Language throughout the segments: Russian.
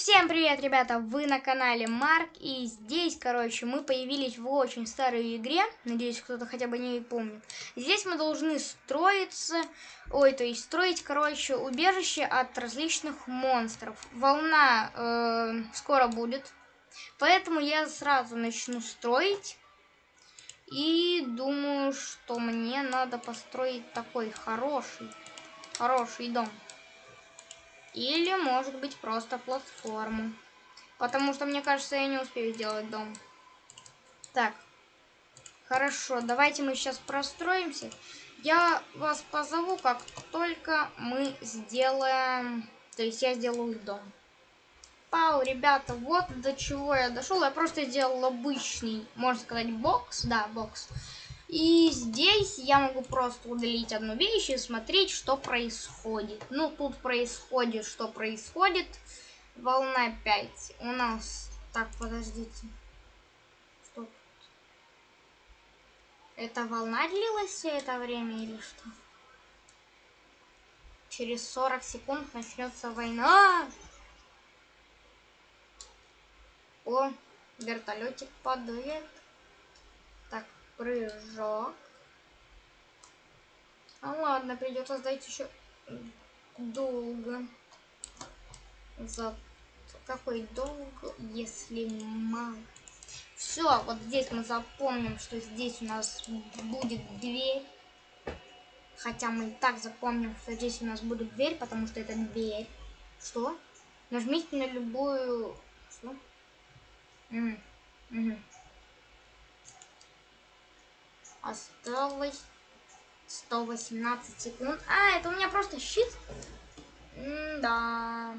Всем привет, ребята! Вы на канале Марк, и здесь, короче, мы появились в очень старой игре. Надеюсь, кто-то хотя бы не помнит. Здесь мы должны строиться, ой, то есть строить, короче, убежище от различных монстров. Волна э, скоро будет, поэтому я сразу начну строить. И думаю, что мне надо построить такой хороший, хороший дом. Или, может быть, просто платформу. Потому что, мне кажется, я не успею сделать дом. Так. Хорошо, давайте мы сейчас простроимся. Я вас позову, как только мы сделаем... То есть я сделаю дом. Пау, ребята, вот до чего я дошел. Я просто сделал обычный, можно сказать, бокс. Да, бокс. И здесь я могу просто удалить одну вещь и смотреть, что происходит. Ну, тут происходит, что происходит. Волна 5. У нас... Так, подождите. Тут? Эта волна длилась все это время или что? Через 40 секунд начнется война. О, вертолетик падает прыжок. А ладно, придется сдать еще долго. За какой долг, если мало? Все, вот здесь мы запомним, что здесь у нас будет дверь. Хотя мы и так запомним, что здесь у нас будет дверь, потому что это дверь. Что? Нажмите на любую... Что? Угу. Угу. Осталось 118 секунд. А, это у меня просто щит? М да.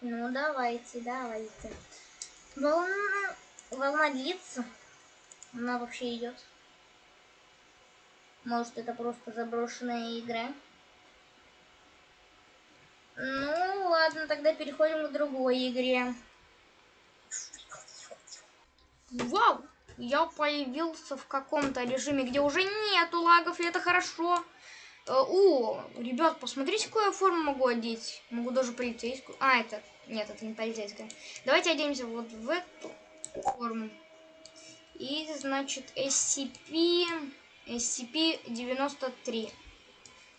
Ну, давайте, давайте. Волна, волна длится. Она вообще идет. Может, это просто заброшенная игра. Ну, ладно, тогда переходим к другой игре. Вау! Я появился в каком-то режиме, где уже нету лагов, и это хорошо. Э, о, ребят, посмотрите, какую форму могу одеть. Могу даже полицейскую. А, это... Нет, это не полицейская. Давайте оденемся вот в эту форму. И, значит, SCP... SCP-93.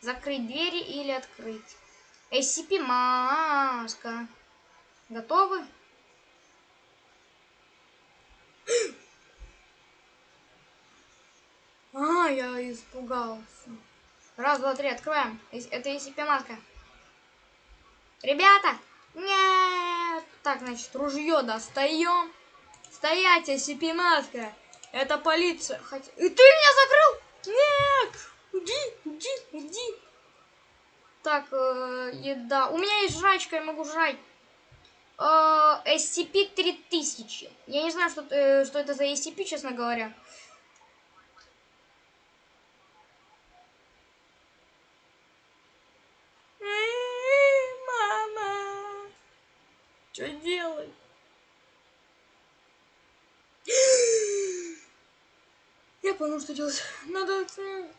Закрыть двери или открыть. SCP-маска. Готовы? А, я испугался. Раз, два, три, открываем. Это SCP-маска. Ребята! Нет! Так, значит, ружье достаем. Стоять, SCP-маска. Это полиция. Хотя... И ты меня закрыл? Нет! Уйди, уйди, уйди. Так, э, еда. У меня есть жрачка, я могу жрать. Э, SCP-3000. Я не знаю, что, э, что это за SCP, честно говоря. Что делать? Я понял, что делать. Надо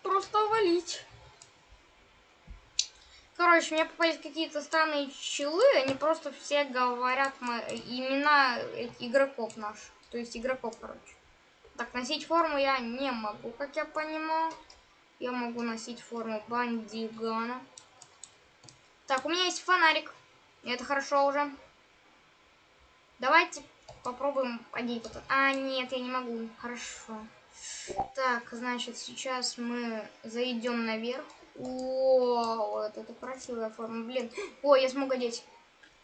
просто валить. Короче, мне попались какие-то странные челы. Они просто все говорят имена игроков наших. То есть игроков, короче. Так, носить форму я не могу, как я понимаю. Я могу носить форму бандигана. Так, у меня есть фонарик. Это хорошо уже. Давайте попробуем одеть вот А, нет, я не могу. Хорошо. Так, значит, сейчас мы зайдем наверх. О, вот это красивая форма. Блин. О, я смог одеть.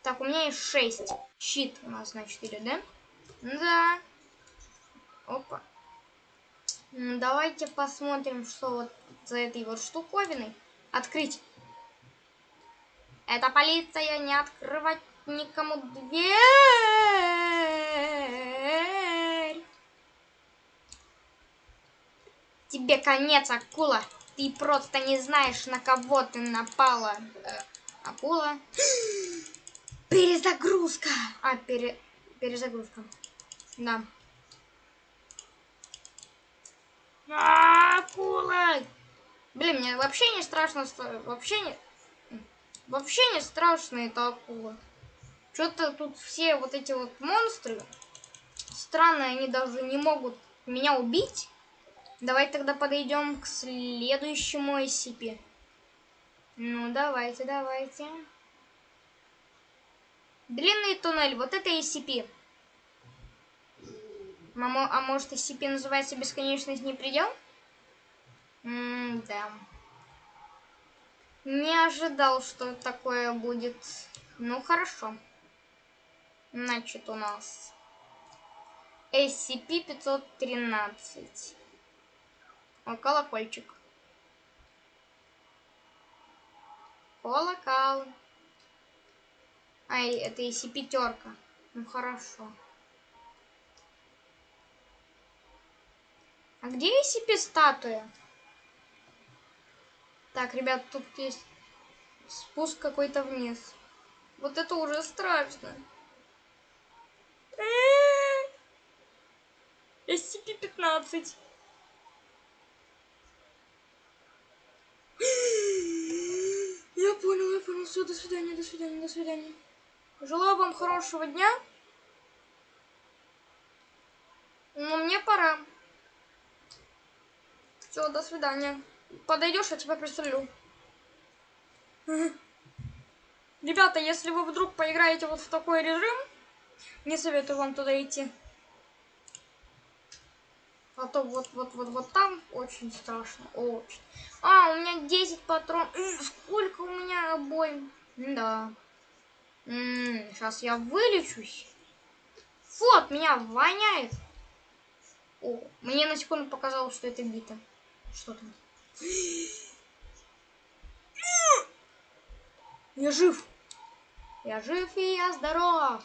Так, у меня есть 6. Щит у нас, значит, идет, да? Да. Опа. Давайте посмотрим, что вот за этой вот штуковиной. Открыть. Это полиция, не открывать никому дверь. Тебе конец, акула. Ты просто не знаешь, на кого ты напала. Э, акула. Перезагрузка. А, пере... перезагрузка. Да. А, акула. Блин, мне вообще не страшно. Вообще не... Вообще не страшно это акула. Что-то тут все вот эти вот монстры странные, они даже не могут меня убить. Давай тогда подойдем к следующему SCP. Ну, давайте, давайте. Длинный туннель. Вот это SCP. Мамо, а может SCP называется бесконечность не предел? М да. Не ожидал, что такое будет. Ну, хорошо. Значит, у нас SCP-513. О, колокольчик. Колокол. Ай, это SCP-терка. Ну, хорошо. А где SCP-статуя? Так, ребят, тут есть спуск какой-то вниз. Вот это уже страшно. SCP-15. Я понял, я понял. Все, до свидания, до свидания, до свидания. Желаю вам хорошего дня. Но мне пора. Все, до свидания. Подойдешь, я тебя пристрелю. Ребята, если вы вдруг поиграете вот в такой режим, не советую вам туда идти. А то вот, вот, вот, вот там очень страшно. Очень. А, у меня 10 патрон. Сколько у меня обоим? Да. сейчас я вылечусь. Фу, от меня воняет. О, мне на секунду показалось, что это бита. Что там? Я жив. Я жив и я здоров.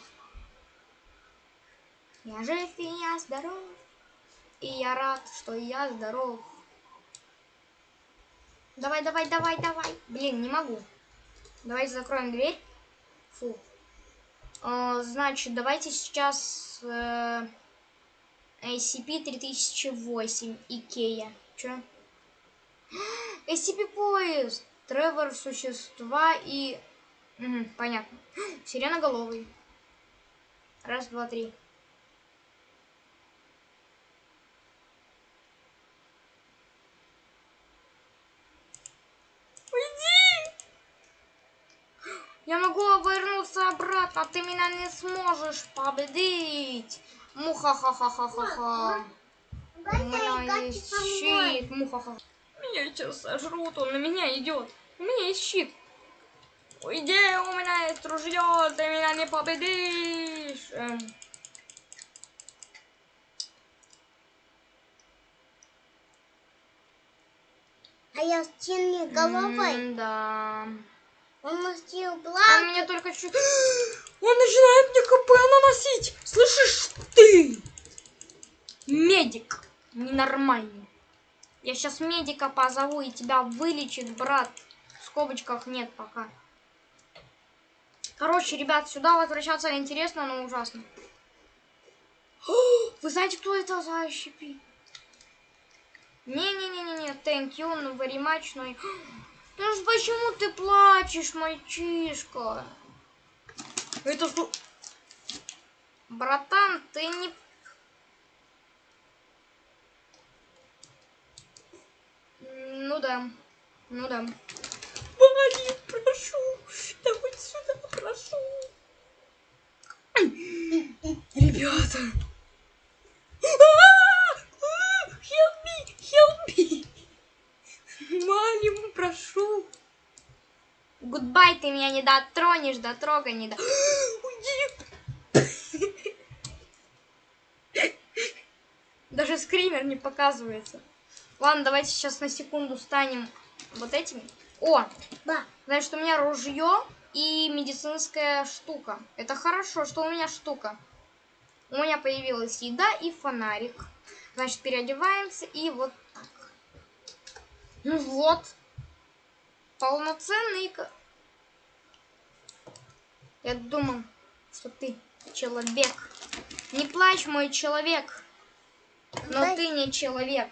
Я жив и я здоров. И я рад, что я здоров. Давай, давай, давай, давай. Блин, не могу. Давайте закроем дверь. Фу. Э, значит, давайте сейчас э, SCP-3008 Икея. Чё? SCP-поезд. Тревор, существа и... Угу, понятно. Сиреноголовый. Раз, два, три. Я могу обратно, ты меня не сможешь победить. Муха-ха-ха-ха-ха-ха. У меня есть щит. Муха-ха. Меня сейчас сожрут, он на меня идет. У меня есть щит. Уйди, у меня есть ружье, ты меня не победишь. Эм. А я с головой. М, Да. Он носил Он благ. мне только чуть... Он начинает мне КП наносить. Слышишь ты? Медик. Ненормальный. Я сейчас медика позову и тебя вылечит, брат. В скобочках нет пока. Короче, ребят, сюда возвращаться интересно, но ужасно. Вы знаете, кто это за щепи? Не-не-не-не-не, thank you, ну very much, но... Ж почему ты плачешь, мальчишка? Это что? Братан, ты не... Ну да, ну да. Вали, прошу, давай сюда, прошу. Ребята. Ты меня не дотронешь, дотрога не до... Уйди. Даже скример не показывается. Ладно, давайте сейчас на секунду станем вот этими. О, Да. значит, у меня ружье и медицинская штука. Это хорошо, что у меня штука. У меня появилась еда и фонарик. Значит, переодеваемся и вот так. Ну вот. Полноценный... Я думал, что ты человек. Не плачь, мой человек. Но Дай- ты не человек.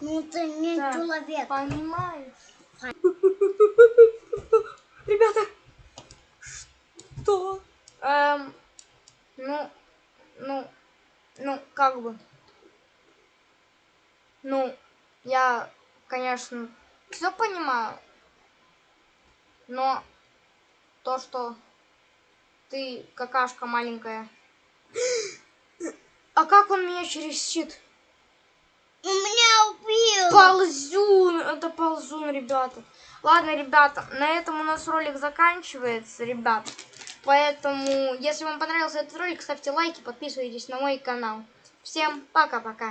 Ну ты не Так. человек. Понимаешь? Ребята, что Эм, ну, ну, ну, как бы. Ну, я, конечно, все понимаю. Но то, что ты какашка маленькая. А как он меня через щит? У меня убил. Ползун! Это ползун, ребята. Ладно, ребята, на этом у нас ролик заканчивается, ребят. Поэтому, если вам понравился этот ролик, ставьте лайки, подписывайтесь на мой канал. Всем пока-пока.